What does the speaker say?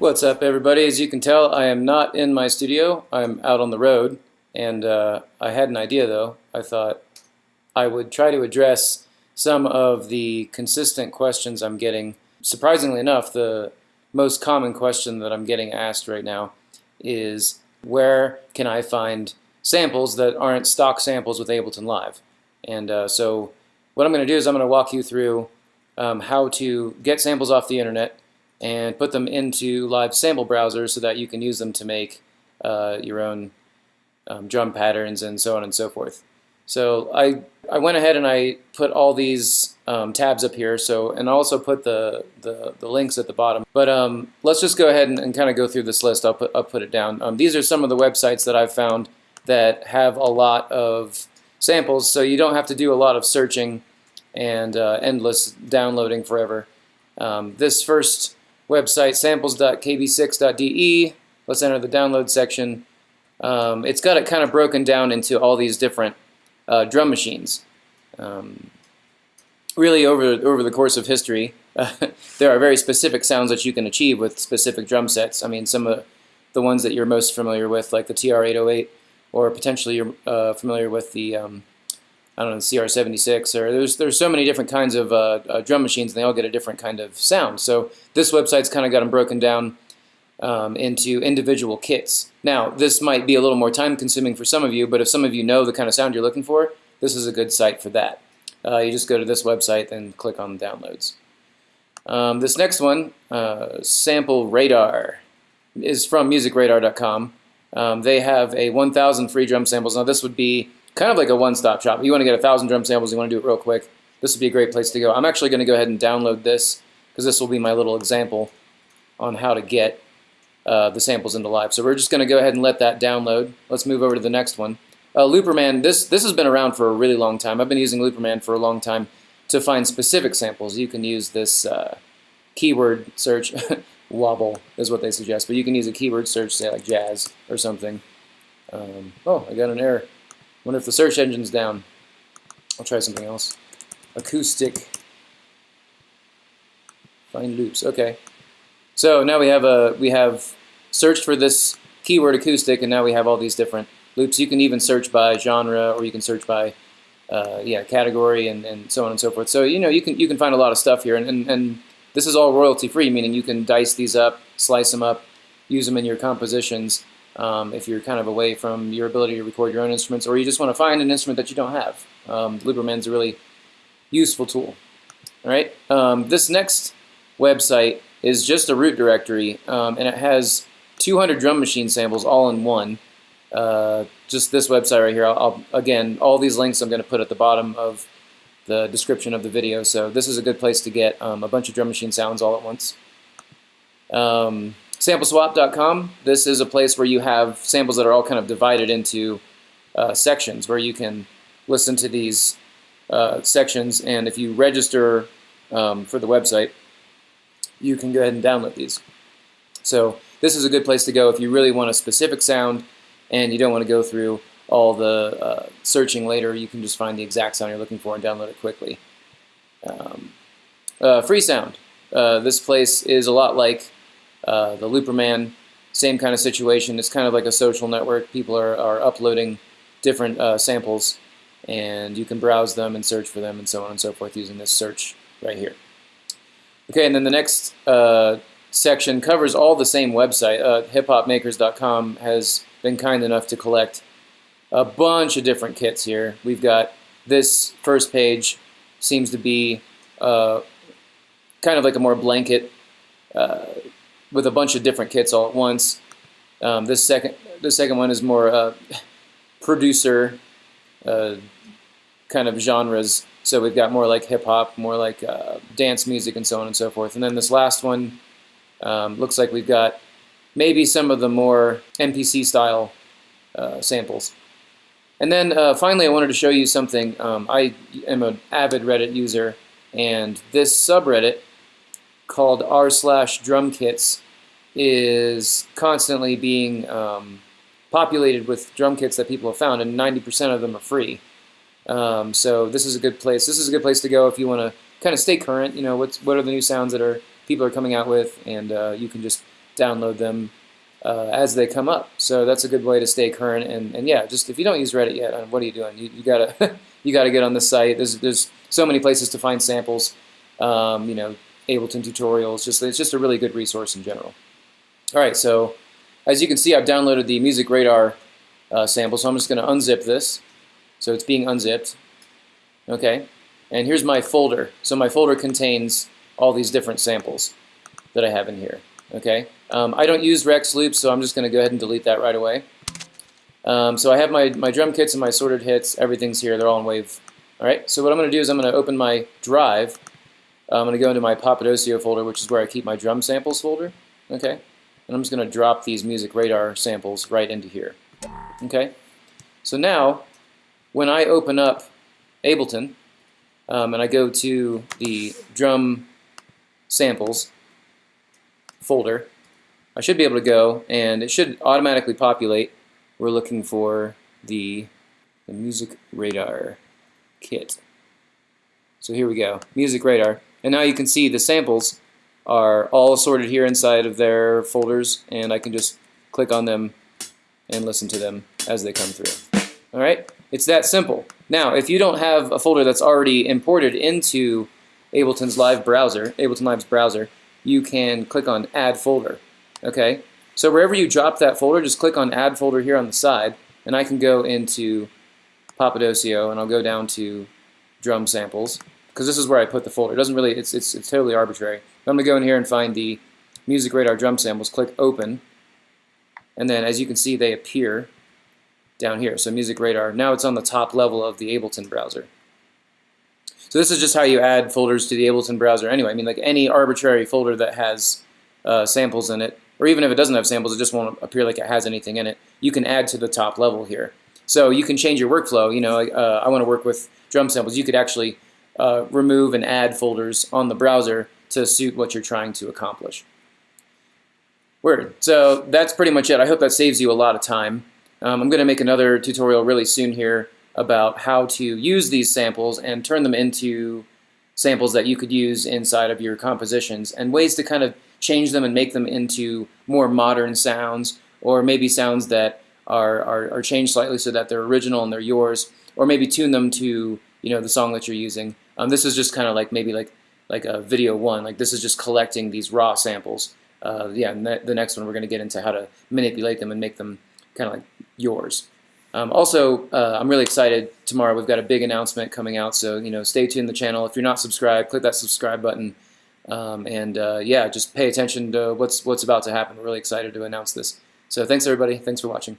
What's up, everybody? As you can tell, I am not in my studio. I'm out on the road, and uh, I had an idea, though. I thought I would try to address some of the consistent questions I'm getting. Surprisingly enough, the most common question that I'm getting asked right now is where can I find samples that aren't stock samples with Ableton Live? And uh, so what I'm going to do is I'm going to walk you through um, how to get samples off the internet and put them into live sample browsers so that you can use them to make uh, your own um, drum patterns and so on and so forth. So I, I went ahead and I put all these um, tabs up here, so and I also put the, the, the links at the bottom. But um, let's just go ahead and, and kind of go through this list. I'll put, I'll put it down. Um, these are some of the websites that I've found that have a lot of samples, so you don't have to do a lot of searching and uh, endless downloading forever. Um, this first website, samples.kb6.de. Let's enter the download section. Um, it's got it kind of broken down into all these different uh, drum machines. Um, really, over, over the course of history, uh, there are very specific sounds that you can achieve with specific drum sets. I mean, some of the ones that you're most familiar with, like the TR-808, or potentially you're uh, familiar with the um, I don't know, CR76, or there's there's so many different kinds of uh, uh, drum machines, and they all get a different kind of sound. So this website's kind of got them broken down um, into individual kits. Now, this might be a little more time-consuming for some of you, but if some of you know the kind of sound you're looking for, this is a good site for that. Uh, you just go to this website and click on downloads. Um, this next one, uh, Sample Radar, is from MusicRadar.com. Um, they have a 1,000 free drum samples. Now, this would be kind of like a one-stop shop. You want to get a thousand drum samples, you want to do it real quick, this would be a great place to go. I'm actually going to go ahead and download this because this will be my little example on how to get uh, the samples into live. So we're just going to go ahead and let that download. Let's move over to the next one. Uh, Looperman, this, this has been around for a really long time. I've been using Looperman for a long time to find specific samples. You can use this uh, keyword search. Wobble is what they suggest, but you can use a keyword search, say like jazz or something. Um, oh, I got an error wonder if the search engine's down. I'll try something else. Acoustic. Find loops. Okay. So now we have a we have searched for this keyword acoustic, and now we have all these different loops. You can even search by genre, or you can search by uh, yeah category, and, and so on and so forth. So you know you can you can find a lot of stuff here, and, and, and this is all royalty free, meaning you can dice these up, slice them up, use them in your compositions, um, if you're kind of away from your ability to record your own instruments, or you just want to find an instrument that you don't have. Um, Looperman's a really useful tool. All right. Um, this next website is just a root directory, um, and it has 200 drum machine samples all in one. Uh, just this website right here. I'll, I'll, again, all these links I'm going to put at the bottom of the description of the video. So this is a good place to get um, a bunch of drum machine sounds all at once. Um, SampleSwap.com, this is a place where you have samples that are all kind of divided into uh, sections where you can listen to these uh, sections and if you register um, for the website, you can go ahead and download these. So this is a good place to go if you really want a specific sound and you don't want to go through all the uh, searching later. You can just find the exact sound you're looking for and download it quickly. Um, uh, Freesound. Uh, this place is a lot like uh, the Looperman, same kind of situation. It's kind of like a social network. People are, are uploading different uh, samples and you can browse them and search for them and so on and so forth using this search right here. Okay, and then the next uh, section covers all the same website. Uh, hiphopmakers.com has been kind enough to collect a bunch of different kits here. We've got this first page seems to be uh, kind of like a more blanket uh, with a bunch of different kits all at once. Um, this second, the second one is more uh, producer uh, kind of genres. So we've got more like hip hop, more like uh, dance music, and so on and so forth. And then this last one um, looks like we've got maybe some of the more MPC style uh, samples. And then uh, finally, I wanted to show you something. Um, I am an avid Reddit user, and this subreddit called r slash drum kits is constantly being um, populated with drum kits that people have found, and 90% of them are free. Um, so this is a good place. This is a good place to go if you want to kind of stay current. You know, what's what are the new sounds that are people are coming out with, and uh, you can just download them uh, as they come up. So that's a good way to stay current. And, and yeah, just if you don't use Reddit yet, uh, what are you doing? You, you gotta you gotta get on the site. There's there's so many places to find samples. Um, you know, Ableton tutorials. Just it's just a really good resource in general. All right, so as you can see, I've downloaded the Music Radar uh, sample. So I'm just going to unzip this. So it's being unzipped. Okay, and here's my folder. So my folder contains all these different samples that I have in here. Okay, um, I don't use Rex loops, so I'm just going to go ahead and delete that right away. Um, so I have my, my drum kits and my sorted hits. Everything's here. They're all in Wave. All right, so what I'm going to do is I'm going to open my drive. I'm going to go into my Papadosio folder, which is where I keep my drum samples folder. Okay, and I'm just going to drop these Music Radar samples right into here. Okay, so now when I open up Ableton um, and I go to the drum samples folder, I should be able to go and it should automatically populate. We're looking for the, the Music Radar kit. So here we go, Music Radar. And now you can see the samples are all sorted here inside of their folders and I can just click on them and listen to them as they come through. All right, it's that simple. Now, if you don't have a folder that's already imported into Ableton's live browser, Ableton Live's browser, you can click on Add Folder. Okay, so wherever you drop that folder, just click on Add Folder here on the side, and I can go into Papadosio, and I'll go down to Drum Samples, because this is where I put the folder. It doesn't really, it's, it's, it's totally arbitrary. I'm going to go in here and find the Music Radar Drum Samples, click Open, and then as you can see, they appear down here. So Music Radar. Now it's on the top level of the Ableton browser. So this is just how you add folders to the Ableton browser anyway. I mean, like any arbitrary folder that has uh, samples in it, or even if it doesn't have samples, it just won't appear like it has anything in it. You can add to the top level here. So you can change your workflow. You know, uh, I want to work with drum samples. You could actually uh, remove and add folders on the browser to suit what you're trying to accomplish. Word. So that's pretty much it. I hope that saves you a lot of time. Um, I'm going to make another tutorial really soon here about how to use these samples and turn them into samples that you could use inside of your compositions and ways to kind of change them and make them into more modern sounds or maybe sounds that are, are, are changed slightly so that they're original and they're yours or maybe tune them to you know the song that you're using. Um, this is just kind of like maybe like like a video one like this is just collecting these raw samples uh, yeah, the next one we're going to get into how to manipulate them and make them kind of like yours. Um, also, uh, I'm really excited. Tomorrow we've got a big announcement coming out, so you know, stay tuned the channel. If you're not subscribed, click that subscribe button, um, and uh, yeah, just pay attention to what's what's about to happen. We're really excited to announce this. So thanks everybody. Thanks for watching.